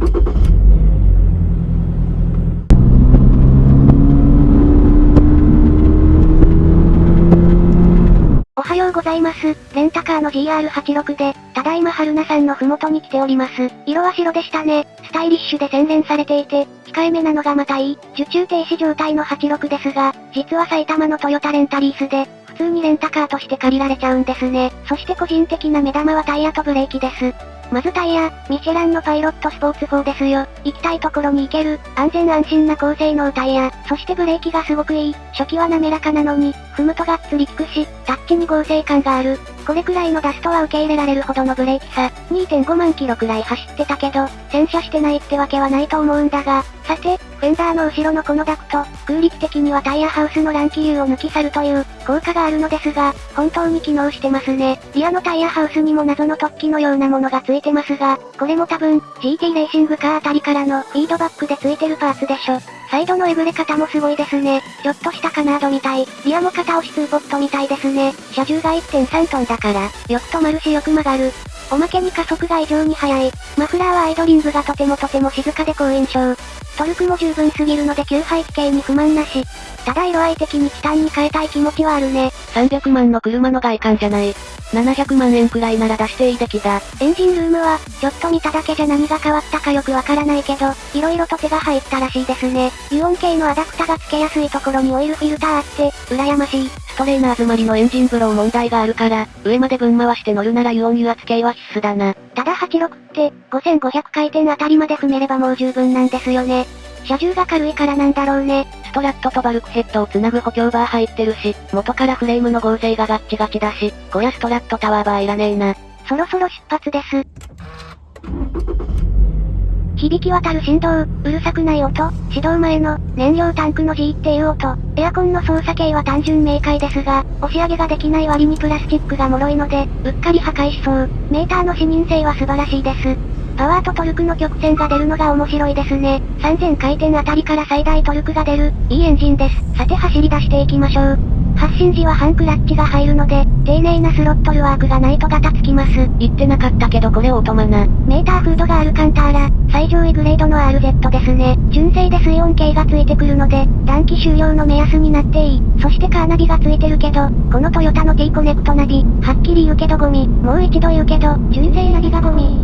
おはようございます。レンタカーの GR86 で、ただいま春菜さんのふもとに来ております。色は白でしたね。スタイリッシュで洗練されていて、控えめなのがまたいい。受注停止状態の86ですが、実は埼玉のトヨタレンタリースで、普通にレンタカーとして借りられちゃうんですね。そして個人的な目玉はタイヤとブレーキです。まずタイヤ、ミシェランのパイロットスポーツ4ですよ。行きたいところに行ける、安全安心な高性能タイヤ、そしてブレーキがすごくいい。初期は滑らかなのに、踏むとがっつり効くし、タッチに合成感がある。これくらいのダストは受け入れられるほどのブレーキさ。2.5万キロくらい走ってたけど、洗車してないってわけはないと思うんだが、さて、フェンダーの後ろのこのダクト、空力的にはタイヤハウスの乱気流を抜き去るという、効果があるのですが、本当に機能してますね。リアのタイヤハウスにも謎の突起のようなものがついてますが、これも多分、GT レーシングカーあたりからのフィードバックでついてるパーツでしょ。サイドのえぐれ方もすごいですね。ちょっとしたカナードみたい。リアも片押しツーポットみたいですね。車重が1.3トンだから、よく止まるしよく曲がる。おまけに加速が異常に速い。マフラーはアイドリングがとてもとても静かで好印象。トルクも十分すぎるので吸排気系に不満なし。ただ色合い的にチタンに変えたい気持ちはあるね。300万の車の外観じゃない。700万円くらいなら出していい出来だ。エンジンルームは、ちょっと見ただけじゃ何が変わったかよくわからないけど、色々と手が入ったらしいですね。油温系のアダプタが付けやすいところにオイルフィルターあって、羨ましい。ストレーナー詰まりのエンジンブロー問題があるから、上まで分回して乗るなら油温油圧系は必須だな。ただ86って、5500回転あたりまで踏めればもう十分なんですよね。車重が軽いからなんだろうね。ストラットとバルクヘッドをつなぐ補強バー入ってるし、元からフレームの合成がガッチガチだし、こりゃストラットタワーバーいらねえな。そろそろ出発です。響き渡る振動、うるさくない音、始動前の、燃料タンクの G っていう音、エアコンの操作系は単純明快ですが、押し上げができない割にプラスチックが脆いので、うっかり破壊しそう。メーターの視認性は素晴らしいです。パワーとトルクの曲線が出るのが面白いですね。3000回転あたりから最大トルクが出る、いいエンジンです。さて走り出していきましょう。発進時は半クラッチが入るので、丁寧なスロットルワークがないとガタつきます。言ってなかったけどこれオートマな。メーターフードがアルカンターラ、最上位グレードの RZ ですね。純正で水温計がついてくるので、暖気終了の目安になっていい。そしてカーナビがついてるけど、このトヨタの T コネクトナビ、はっきり言うけどゴミ。もう一度言うけど、純正ナビがゴミ。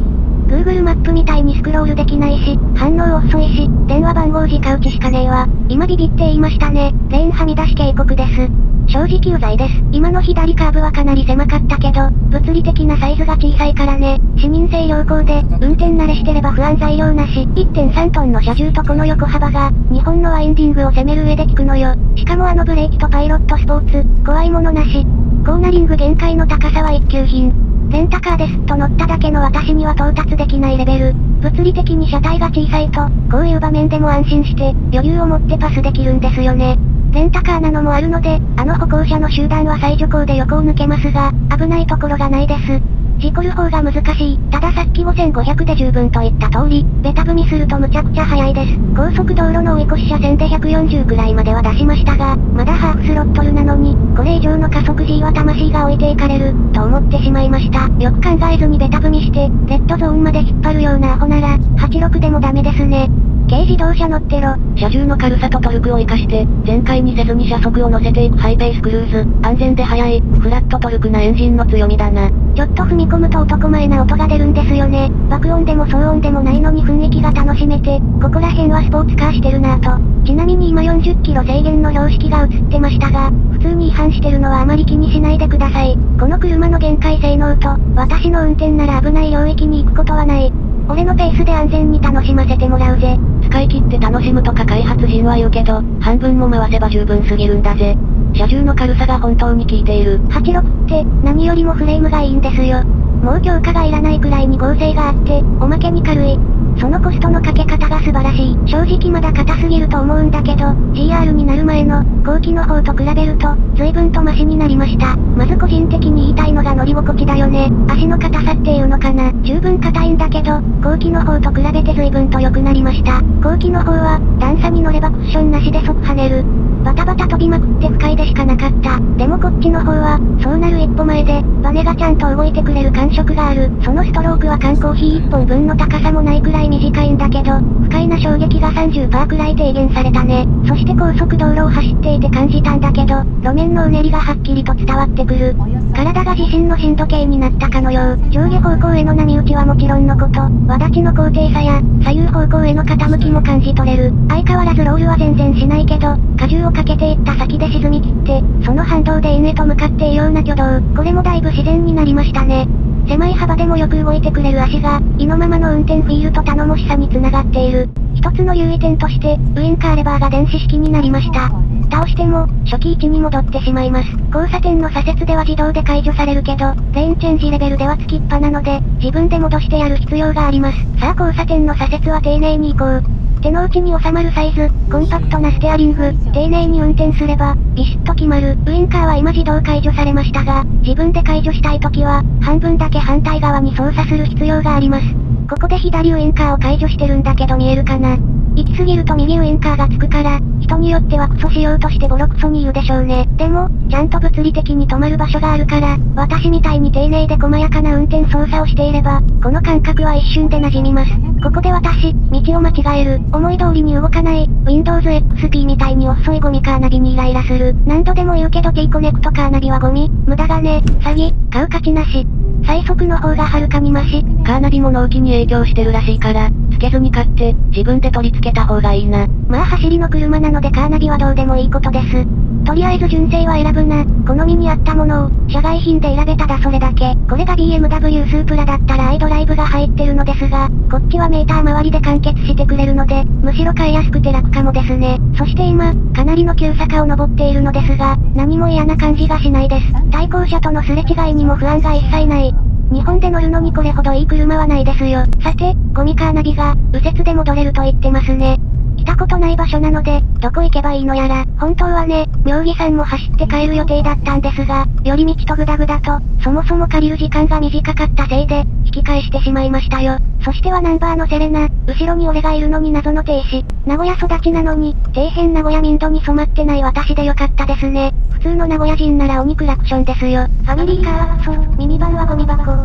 Google マップみたいにスクロールできないし、反応遅いし、電話番号直打ちしかねえわ。今ビビって言いましたね。レーンはみ出し警告です。正直有罪です。今の左カーブはかなり狭かったけど、物理的なサイズが小さいからね。視認性良好で、運転慣れしてれば不安材料なし。1.3トンの車重とこの横幅が、日本のワインディングを攻める上で効くのよ。しかもあのブレーキとパイロットスポーツ、怖いものなし。コーナリング限界の高さは一級品。レンタカーですと乗っただけの私には到達できないレベル。物理的に車体が小さいと、こういう場面でも安心して、余裕を持ってパスできるんですよね。レンタカーなのもあるので、あの歩行者の集団は最徐行で横を抜けますが、危ないところがないです。事故る方が難しい。たださっき5500で十分と言った通り、ベタ踏みするとむちゃくちゃ速いです。高速道路の追い越し車線で140くらいまでは出しましたが、まだハーフスロットルなのに、これ以上の加速 G は魂が置いていかれる、と思ってしまいました。よく考えずにベタ踏みして、レッドゾーンまで引っ張るようなアホなら、86でもダメですね。軽自動車乗ってろ。車重の軽さとトルクを活かして、全開にせずに車速を乗せていくハイペースクルーズ。安全で速い、フラットトルクなエンジンの強みだな。ちょっと踏み込むと男前な音が出るんですよね。爆音でも騒音でもないのに雰囲気が楽しめて、ここら辺はスポーツカーしてるなぁと。ちなみに今40キロ制限の標識が映ってましたが、普通に違反してるのはあまり気にしないでください。この車の限界性能と、私の運転なら危ない領域に行くことはない。俺のペースで安全に楽しませてもらうぜ。使い切って楽しむとか開発人は言うけど、半分も回せば十分すぎるんだぜ。車重の軽さが本当に効いている。86って、何よりもフレームがいいんですよ。もう強化がいらないくらいに合成があって、おまけに軽い。そのコストのかけ方が素晴らしい。正直まだ硬すぎると思うんだけど、GR になる前の、後期の方と比べると、随分とマシになりました。まず個人的に言いたいのが乗り心地だよね。足の硬さっていうのかな。十分硬いんだけど、後期の方と比べて随分と良くなりました。後期の方は、段差に乗ればクッションなしで即跳ねる。バタバタ飛びまくって不快でしかなかった。でもこっちの方は、そうなる一歩前で、バネがちゃんと動いてくれる感触がある。そのストロークは缶コーヒー1本分の高さもないくらい短いんだけど、不快な衝撃が30%くらい低減されたね。そして高速道路を走っていて感じたんだけど、路面のうねりがはっきりと伝わってくる。体が自身の震度計になったかのよう、上下方向への波打ちはもちろんのこと、輪立ちの高低差や、左右方向への傾きも感じ取れる。相変わらずロールは全然しないけど、荷重をかけていった先で沈み切って、その反動で円へと向かって異様な挙動。これもだいぶ自然になりましたね。狭い幅でもよく動いてくれる足が、意のままの運転フィールと頼もしさにつながっている。一つの優位点として、ウインカーレバーが電子式になりました。倒しても、初期位置に戻ってしまいます。交差点の左折では自動で解除されるけど、レーンチェンジレベルではつきっぱなので、自分で戻してやる必要があります。さあ交差点の左折は丁寧に行こう。手の内に収まるサイズ、コンパクトなステアリング、丁寧に運転すれば、ビシッと決まる。ウインカーは今自動解除されましたが、自分で解除したい時は、半分だけ反対側に操作する必要があります。ここで左ウインカーを解除してるんだけど見えるかな？行き過ぎると右ウインカーがつくから、人によってはクソしようとしてボロクソに言うでしょうね。でも、ちゃんと物理的に止まる場所があるから、私みたいに丁寧で細やかな運転操作をしていれば、この感覚は一瞬で馴染みます。ここで私、道を間違える、思い通りに動かない、Windows XP みたいに遅いゴミカーナビにイライラする。何度でも言うけど T コネクトカーナビはゴミ、無駄金、詐欺、買う価値なし。最速の方がはるかにマシ。カーナビも納期に影響してるらしいから、つけずに買って、自分で取り付けた方がいいな。まあ走りの車なのでカーナビはどうでもいいことです。とりあえず純正は選ぶな。好みに合ったものを、社外品で選べただそれだけ。これが BMW スープラだったらアイドライブが入ってるのですが、こっちはメーター周りで完結してくれるので、むしろ買いやすくて楽かもですね。そして今、かなりの急坂を登っているのですが、何も嫌な感じがしないです。対向車とのすれ違いにも不安が一切ない。日本で乗るのにこれほどいい車はないですよ。さて、ゴミカーナビが、右折で戻れると言ってますね。来たことない場所なので、どこ行けばいいのやら、本当はね、妙義山も走って帰る予定だったんですが、寄り道とグダグダと、そもそも借りる時間が短かったせいで、引き返してしまいましたよ。そしてはナンバーのセレナ、後ろに俺がいるのに謎の停止。名古屋育ちなのに、底辺名古屋民度に染まってない私でよかったですね。普通の名古屋人なら鬼クラクションですよ。ファミリーカーはクソ、ミニバンはゴミ箱。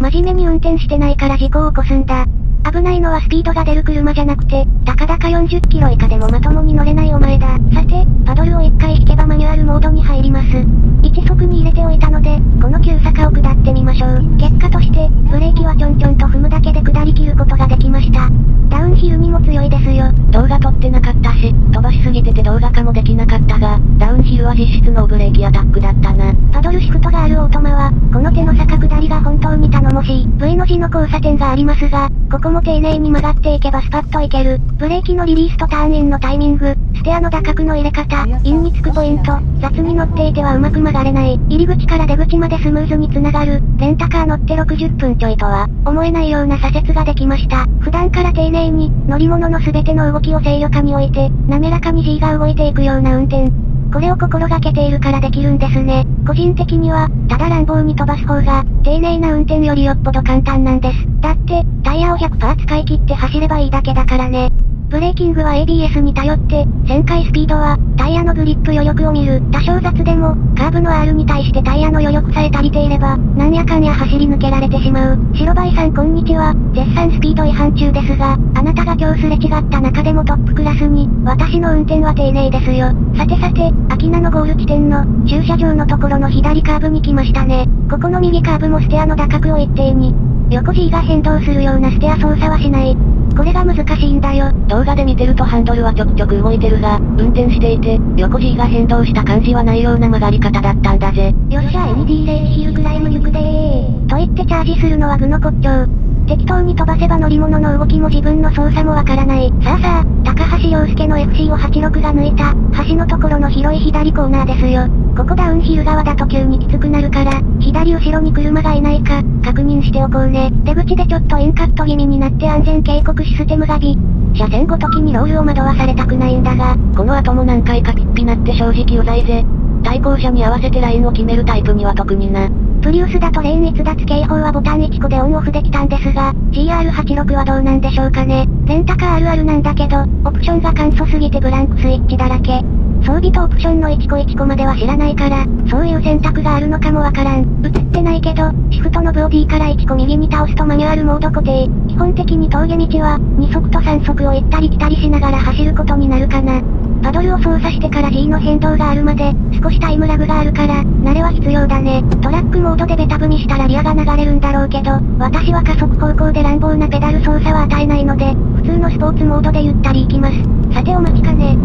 真面目に運転してないから事故を起こすんだ。危ないのはスピードが出る車じゃなくて、たかだか40キロ以下でもまともに乗れないお前だ。さて、パドルを1回引けばマニュアルモードに入ります。1速に入れておいたので、この急坂を下ってみましょう。結果として、ブレーキはちょんちょんと踏むだけで下り切ることができました。ダウンヒルにも強いですよ。撮ってなかったし、飛ばしすぎてて動画化もできなかったが、ダウンヒルは実質のブレーキアタックだったな。パドルシフトがあるオートマは、この手の坂下りが本当に頼もしい。V の字の交差点がありますが、ここも丁寧に曲がっていけばスパッといける。ブレーキのリリースとターンインのタイミング、ステアの打角の入れ方、インにつくポイント、雑に乗っていてはうまく曲がれない。入り口から出口までスムーズに繋がる。レンタカー乗って60分ちょいとは、思えないような左折ができました。普段から丁寧に、乗り物の全ての動きを制御下に置いて、滑らかに G が動いていくような運転。これを心がけているからできるんですね。個人的には、ただ乱暴に飛ばす方が、丁寧な運転よりよっぽど簡単なんです。だって、タイヤを100%使い切って走ればいいだけだからね。ブレーキングは ABS に頼って、旋回スピードは、タイヤのグリップ余力を見る。多少雑でも、カーブの R に対してタイヤの余力さえ足りていれば、なんやかんや走り抜けられてしまう。白バイさんこんにちは。絶賛スピード違反中ですが、あなたが今日すれ違った中でもトップクラスに、私の運転は丁寧ですよ。さてさて、秋名のゴール地点の、駐車場のところの左カーブに来ましたね。ここの右カーブもステアの打角を一定に、横 G が変動するようなステア操作はしない。これが難しいんだよ。動画で見てるとハンドルはちょくちょく動いてるが、運転していて、横 G が変動した感じはないような曲がり方だったんだぜ。よっしゃ ND レースヒルクライム行くでー。と言ってチャージするのは具の骨頂。適当に飛ばせば乗り物の動きも自分の操作もわからない。さあさあ、高橋洋介の FC を86が抜いた、橋のところの広い左コーナーですよ。ここダウンヒル側だと急にきつくなるから、左後ろに車がいないか、確認しておこうね。出口でちょっとインカット気味になって安全警告システムがビ。車線ごときにロールを惑わされたくないんだが、この後も何回かピッピなって正直うざいぜ。対向車に合わせてラインを決めるタイプには特にな。プリウスだとレーン逸脱警報はボタン1個でオンオフできたんですが、GR86 はどうなんでしょうかね。レンタカーあるあるなんだけど、オプションが簡素すぎてブランクスイッチだらけ。装備とオプションの1個1個までは知らないから、そういう選択があるのかもわからん。映ってないけど、シフトのボディから1個右に倒すとマニュアルモード固定。基本的に峠道は、2速と3速を行ったり来たりしながら走ることになるかな。パドルを操作してから G の変動があるまで、少しタイムラグがあるから、慣れは必要だね。トラックモードでベタ踏みしたらリアが流れるんだろうけど、私は加速方向で乱暴なペダル操作は与えないので、普通のスポーツモードでゆったり行きます。さてお待ちかね。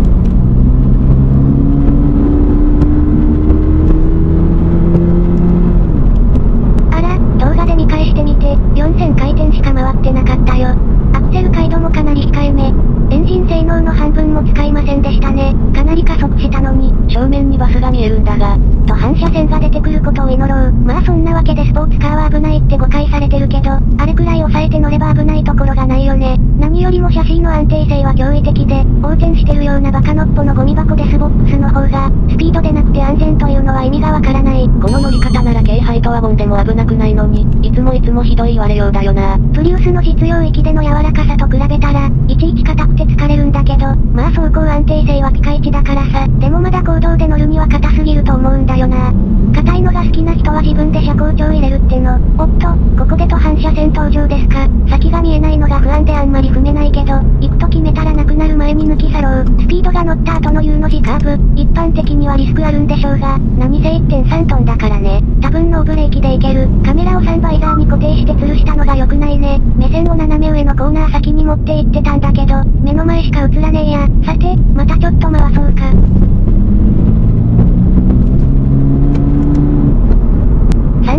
あら、動画で見返してみて、4000回転しか回ってなかったよ。アクセル開度もかなり控えめ。エンジン性能の半分も使いませんでしたね。かなり加速したのに。正面にバスが見えるんだが、登坂車線が出てくることを祈ろう。まあそんなわけでスポーツカーは危ないって誤解されてるけど、あれくらい抑えて乗れば危ないところがないよね。何よりもシャシーの安定性は驚異的で、横転してるようなバカのっぽのゴミ箱デスボックスの方が、スピード出なくて安全というのは意味がわからない。この乗り方なら軽ハイトワゴンでも危なくないのに、いつもいつもひどい言われようだよな。プリウスの実用域での柔らかさと比べたら、いちいち硬くて疲れるんだけど、まあ走行安定性はピカイチだからさ、だ公道で乗るには硬すぎると思うんだよな。硬いのが好きな人は自分で車高調入れるっての。おっと、ここでと反射線登場ですか。先が見えないのが不安であんまり踏めないけど、行くと決めたらなくなる前に抜き去ろう。スピードが乗った後の U の字カーブ、一般的にはリスクあるんでしょうが、何せ1.3トンだからね。多分ノーブレーキでいける。カメラをサンバイザーに固定して吊るしたのが良くないね。目線を斜め上のコーナー先に持って行ってたんだけど、目の前しか映らねえや。さて、またちょっと回そうか。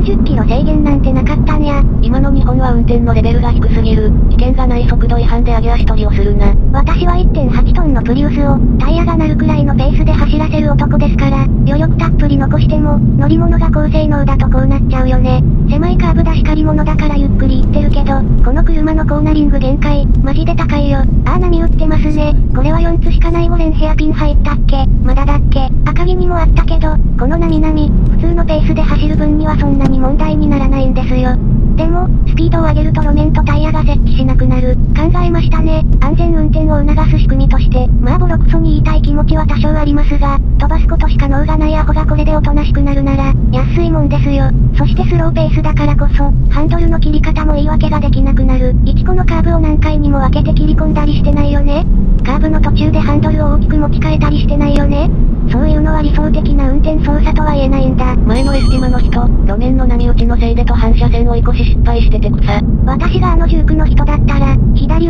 30キロ制限なんてなかったんや。今の日本は運転のレベルが低すぎる。危険がない速度違反で上げ足取りをするな。私は1.8トンのプリウスを、タイヤが鳴るくらいのペースで走らせる男ですから、余力たっぷり残しても、乗り物が高性能だとこうなっちゃうよね。狭いカーブだしかり物だからゆっくり行ってるけど、この車のコーナリング限界、マジで高いよ。あー波打ってますね。これは4つしかない5連ヘアピン入ったっけ？まだだっけ？赤城にもあったけど、この波々、普通のペースで走る分にはそんなにに問題にならないんですよ。でも、スピードを上げると路面とタイヤが設置しなくなる。考えましたね。安全運転を促す仕組みとして、まあボロクソに言いたい気持ちは多少ありますが、飛ばすことしか能がないアホがこれでおとなしくなるなら、安いもんですよ。そしてスローペースだからこそ、ハンドルの切り方も言い訳ができなくなる。1個のカーブを何回にも分けて切り込んだりしてないよねカーブの途中でハンドルを大きく持ち替えたりしてないよねそういうのは理想的な運転操作とは言えないんだ。前のエスティマの人、路面の波打ちのせいでと反射線を追い越し失敗してて草。私があの19の人だったら、左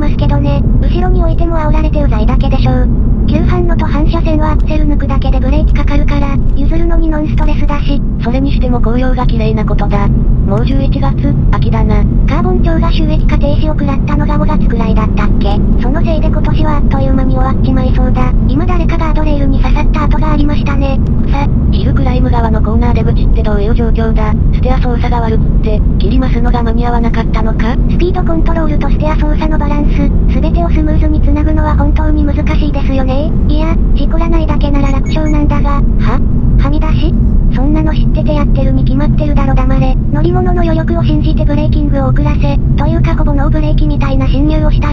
ますけどね。後ろに置いても煽られてうざいだけでしょう。急反のと反射線はアクセル抜くだけでブレーキかかるから、譲るのにノンストレスだし。それにしても紅葉が綺麗なことだ。もう11月、秋だな。カーボン町が収益化停止を食らったのが5月くらいだったっけそのせいで今年はあっという間に終わっちまいそうだ。今誰かガードレールに刺さった跡がありましたね。草、ヒルクライム側のコーナー出口ってどういう状況だステア操作が悪くって、切りますのが間に合わなかったのかスピードコントロールとステア操作のバランス、すべてをスムーズに繋ぐのは本当に難しいですよね。いや、事故らないだけなら楽勝なんだが、は？はみ出し？そんなの知っててやってるに決まってるだろ黙れ。乗り物の余力を信じてブレーキングを遅らせ、というかほぼノーブレーキみたいな侵入をした、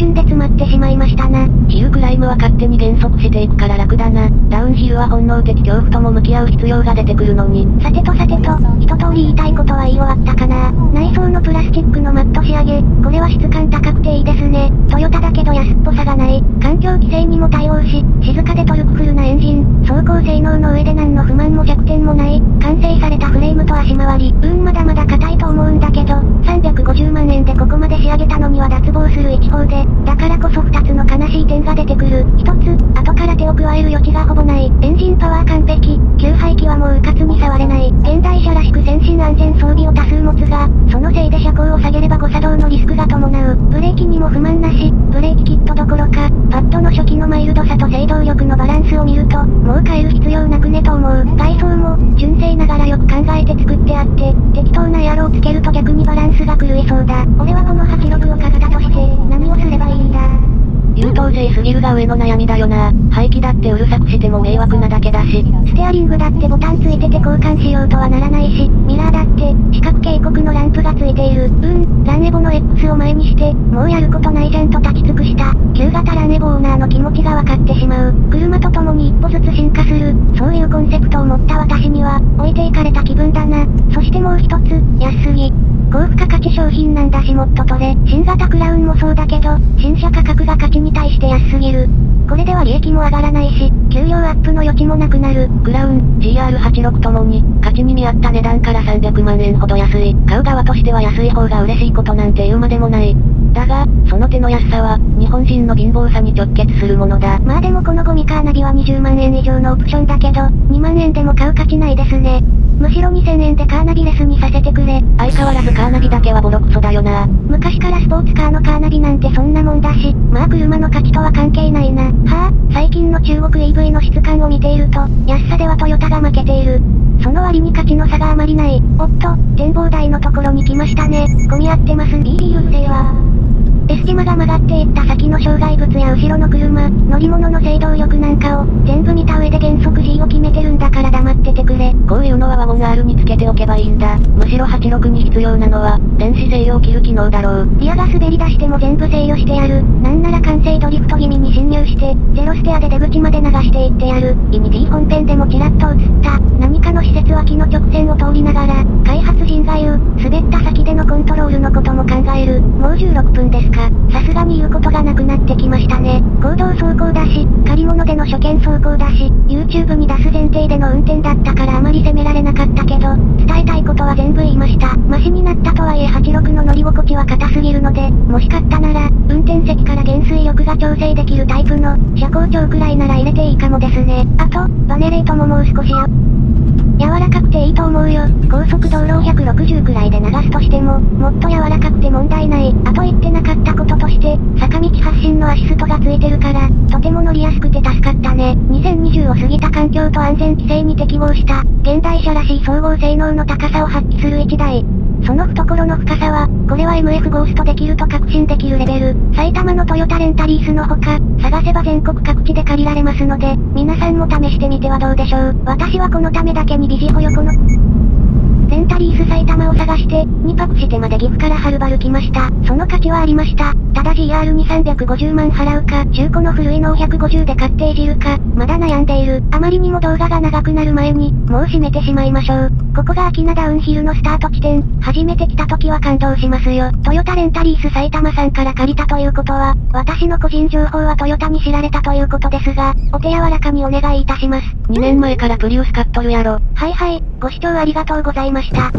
瞬で詰まってしまいましたな。ヒルクライムは勝手に減速していくから楽だな。ダウンヒルは本能的恐怖とも向き合う必要が出てくるのに。さてとさてと、一通り言いたいことは言い終わったかな。内装のプラスチックのマット仕上げ、これは質感高くていいですね。トヨタだけど安っぽさがない。環境規制にも対応し、静かでトルクフルなエンジン、走行性能の上で何の不満も弱点もない。完成されたフレームと足回り、うんまだまだ硬いと思うんだけど、350万円でここまで仕上げたのには脱帽する一方で、だからこそ2つの悲しい点が出てくる。一つ、後から手を加える余地がほぼない。エンジンパワー完璧。給排気はもううかつに触れない。現代車らしく先進安全装備を多数持つが、そのせいで車高を下げれば誤作動のリスクが伴う。ブレーキにも不満なし、ブレーキキットどころか、パッドの初期のマイルドさと制動力のバランスを見ると、もう変える必要なくねと思う。ギルが上の悩みだよな。排気だってうるさくしても迷惑なだけだし。ステアリングだってボタンついてて交換しようとはならないし、ミラーだって、視覚警告のランプがついている。うん、ランエボの X を前にして、もうやることないじゃんと立ち尽くした。旧型ランエボオーナーの気持ちがわかってしまう。車と共に一歩ずつ進化する、そういうコンセプトを持った私には、置いていかれた気分だな。そしてもう一つ、安すぎ。高付加価値商品なんだしもっと取れ。新型クラウンもそうだけど、新車価格が価値に対して安すぎる。これでは利益も上がらないし、給料アップの余地もなくなる。クラウン、GR86 ともに、価値に見合った値段から300万円ほど安い。買う側としては安い方が嬉しいことなんて言うまでもない。だが、その手の安さは、日本人の貧乏さに直結するものだ。まあでもこのゴミカーナビは20万円以上のオプションだけど、2万円でも買う価値ないですね。むしろ2000円でカーナビレスにさせてくれ。相変わらずカーナビだけはボロクソだよな。昔からスポーツカーのカーナビなんてそんなもんだし、まあ車の価値とは関係ないな。はあ、最近の中国 EV の質感を見ていると、安さではトヨタが負けている。その割に価値の差があまりない。おっと、展望台のところに来ましたね。混み合ってます。ビービーうるせえわ。エスティマが曲がっていった先の障害物や後ろの車、乗り物の制動力なんかを、全部見た上で減速 G を決めてるんだから黙っててくれ。こういうのはワゴン R につけておけばいいんだ。むしろ86に必要なのは、電子制御切る機能だろう。リアが滑り出しても全部制御してやる。なんなら完成ドリフトて、ゼロステアで出口まで流していってやる。イニティ本編でもちらっと映った。何かの施設脇の直線を通りながら、開発人が言う、滑った先でのコントロールのことも考える。もう16分ですか。さすがに言うことがなくなってきましたね。行動走行だし、借り物での初見走行だし、YouTube に出す前提での運転だったからあまり責められなかったけど、伝えたいことは全部言いました。マシになったとはいえ86の乗り心地は硬すぎるので、もし買ったなら、運転席から減水力が調整できるタイプの、車高調くらいなら入れていいかもですね。あと、バネレートももう少しよ。柔らかくていいと思うよ。高速道路を160くらいで流すとしても、もっと柔らかくて問題ない。あと言ってなかったこととして、坂道発進のアシストがついてるから、とても乗りやすくて助かったね。2020を過ぎた環境と安全規制に適合した、現代車らしい総合性能の高さを発揮する1台。その懐の深さは、これは MF ゴーストできると確信できるレベル。埼玉のトヨタレンタリースのほか、探せばは全国各地で借りられますので、皆さんも試してみてはどうでしょう。私はこのためだけにビジホ横の、レンタリース埼玉を探して、2泊してまで岐阜からはるばる来ました。その価値はありました。ただ GR に350万払うか、中古の古いのを150で買っていじるか、まだ悩んでいる。あまりにも動画が長くなる前に、もう閉めてしまいましょう。ここが秋名ダウンヒルのスタート地点。初めて来た時は感動しますよ。トヨタレンタリース埼玉さんから借りたということは、私の個人情報はトヨタに知られたということですが、お手柔らかにお願いいたします。2年前からプリウス買っとるやろ。はいはい、ご視聴ありがとうございました。